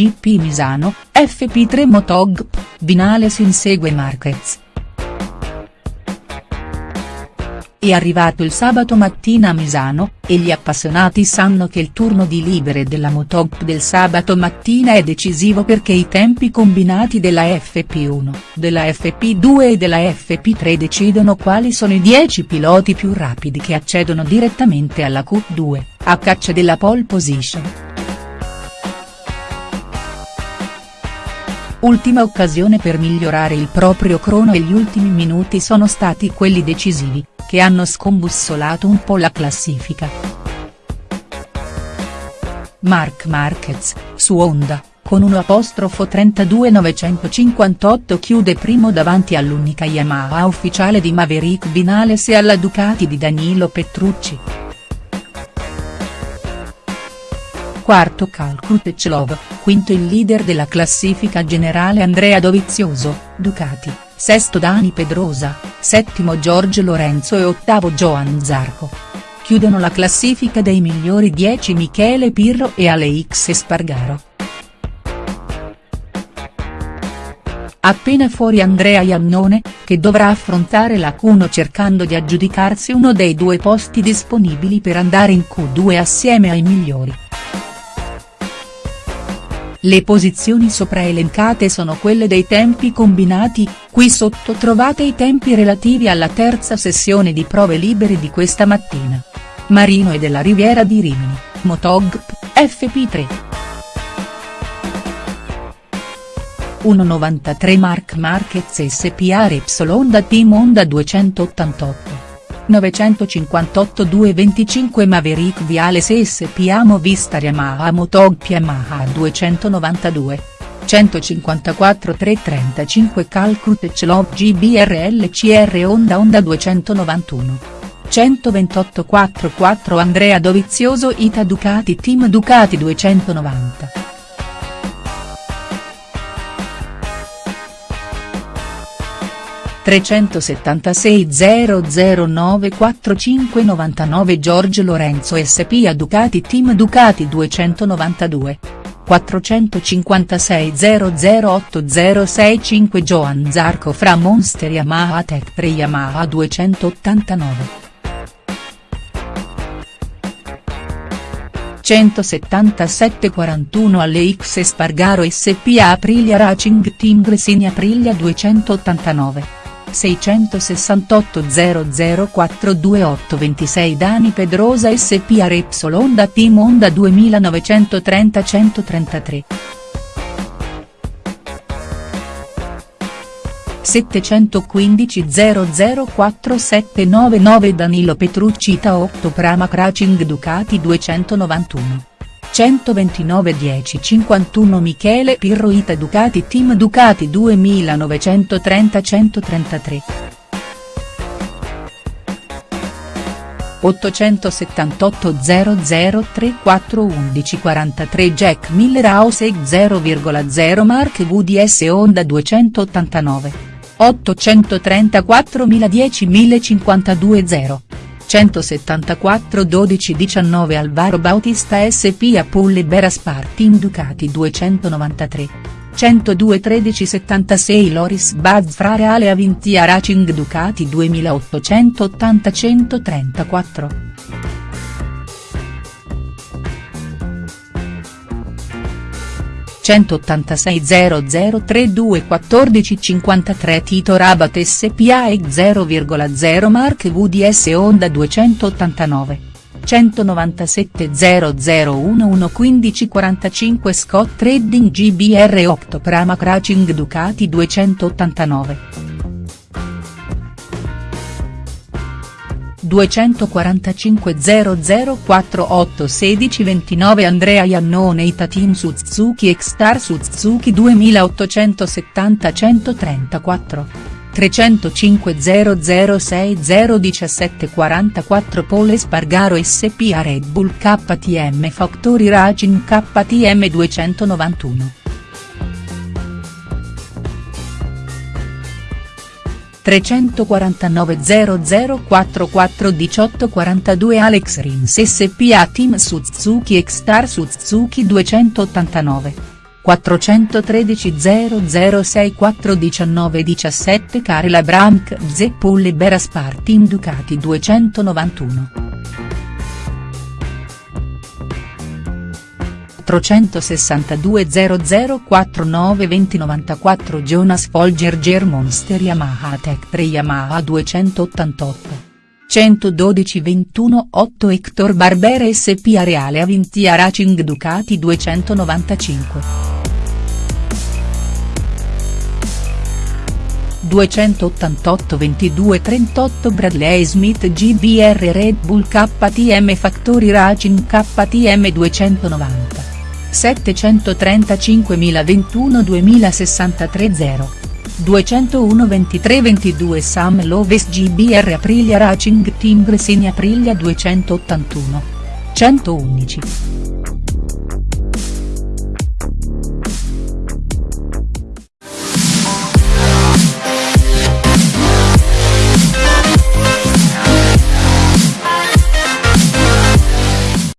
GP Misano, FP3 Motogp, Vinales insegue Marquez. È arrivato il sabato mattina a Misano, e gli appassionati sanno che il turno di libere della Motogp del sabato mattina è decisivo perché i tempi combinati della FP1, della FP2 e della FP3 decidono quali sono i 10 piloti più rapidi che accedono direttamente alla Q2, a caccia della pole position. Ultima occasione per migliorare il proprio crono e gli ultimi minuti sono stati quelli decisivi, che hanno scombussolato un po' la classifica. Marc Marquez, su Honda, con un apostrofo 32 chiude primo davanti all'unica Yamaha ufficiale di Maverick Vinales e alla Ducati di Danilo Petrucci. Quarto Cal Krutechlov, quinto il leader della classifica generale Andrea Dovizioso, Ducati sesto Dani Pedrosa, settimo Giorgio Lorenzo e ottavo Johan Zarco. Chiudono la classifica dei migliori 10 Michele Pirro e Alex Espargaro. Appena fuori Andrea Iannone, che dovrà affrontare la Cuno cercando di aggiudicarsi uno dei due posti disponibili per andare in Q2 assieme ai migliori. Le posizioni sopra elencate sono quelle dei tempi combinati, qui sotto trovate i tempi relativi alla terza sessione di prove libere di questa mattina. Marino e della Riviera di Rimini, Motogp, FP3. 1,93 Mark Marquez SPA Repsol da Team Honda 288. 958 225 Maverick Viale SPA Movistar Yamaha Motog Yamaha 292. 154 335 Calcut Clov GBRL CR Honda Honda 291. 128 44 Andrea Dovizioso Ita Ducati Team Ducati 290. 376 009 4599 Giorgio Lorenzo SPA Ducati Team Ducati 292. 456 008 Johan Zarco fra Monster Yamaha Tech 3 Yamaha 289. 177 41 alle X Spargaro SPA Aprilia Racing Team Gresini Aprilia 289. 668 004228 26 Dani Pedrosa SPA Repsol Honda Team Honda 2930 133. 715 004799 Danilo Petrucci Ita 8 Pramac Racing Ducati 291. 129 10 51 Michele Pirro Ita Ducati Team Ducati 2930 133. 878 0034 11 43 Jack Miller House 0,0 Mark VDS Honda 289. 834 1010 1052 0. 174 12 19 Alvaro Bautista SPA Pulle Bera Team Ducati 293. 102 13 76 Loris Baz fra Reale Avintia Racing Ducati 2880 134. 186 0032 14 53 Tito Rabat SPA e 0,0 Mark VDS Honda 289. 197 0011 15 45 Scott Trading GBR 8 Pramac Racing Ducati 289. 245 0048 16 29 Andrea Iannone Ita Team Suzuki X-Star Suzuki 2870 134. 305 006 017 44 Pole Spargaro SPA Red Bull KTM Factory Racing KTM 291. 349 0044 18 42 Alex Rins SPA Team Suzuki X-Star Suzuki 289. 413 0064 19 17 Carla Branc Zeppole Beras Partim Ducati 291. 462 0049 2094 Jonas Folger Monster Yamaha Tech 3 Yamaha 288. 112 21 8 Hector Barbera SP Areale Avintia Racing Ducati 295. 288 22 38 Bradley Smith GBR Red Bull KTM Factory Racing KTM 290. 735.021 2063 0. 201 23 22 Sam Loves GBR Aprilia Racing Team Gresini Aprilia 281. 111.